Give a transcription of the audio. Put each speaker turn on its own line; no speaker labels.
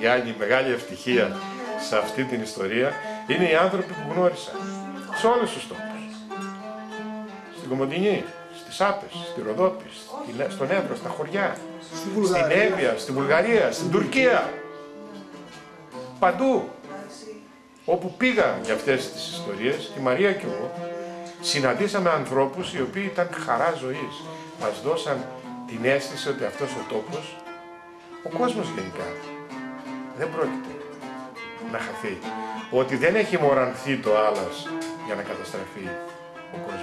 η άλλη μεγάλη ευτυχία σε αυτή την ιστορία είναι οι άνθρωποι που γνώρισα σε όλους τους τόπους. Στην Κομοντινή, στις Άπες, στη Ροδόπη, στον Εύρο, στα χωριά, στην Εύβοια, στη Βουλγαρία, στην Τουρκία. Παντού. Όπου πήγα για αυτές τις ιστορίες, η Μαρία και εγώ, συναντήσαμε ανθρώπους οι οποίοι ήταν χαρά ζωής. Μας δώσαν την αίσθηση ότι αυτός ο τόπος, ο κόσμος γενικά, δεν πρόκειται να χαθεί. Ότι δεν έχει μορανθεί το άλλας για να καταστραφεί ο κόσμος.